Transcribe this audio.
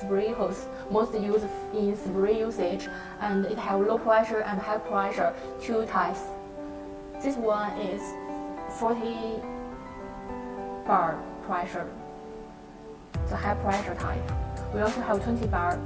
spray hose, most used in spray usage, and it have low pressure and high pressure, two types. This one is 40 bar pressure, the high pressure type. We also have 20 bar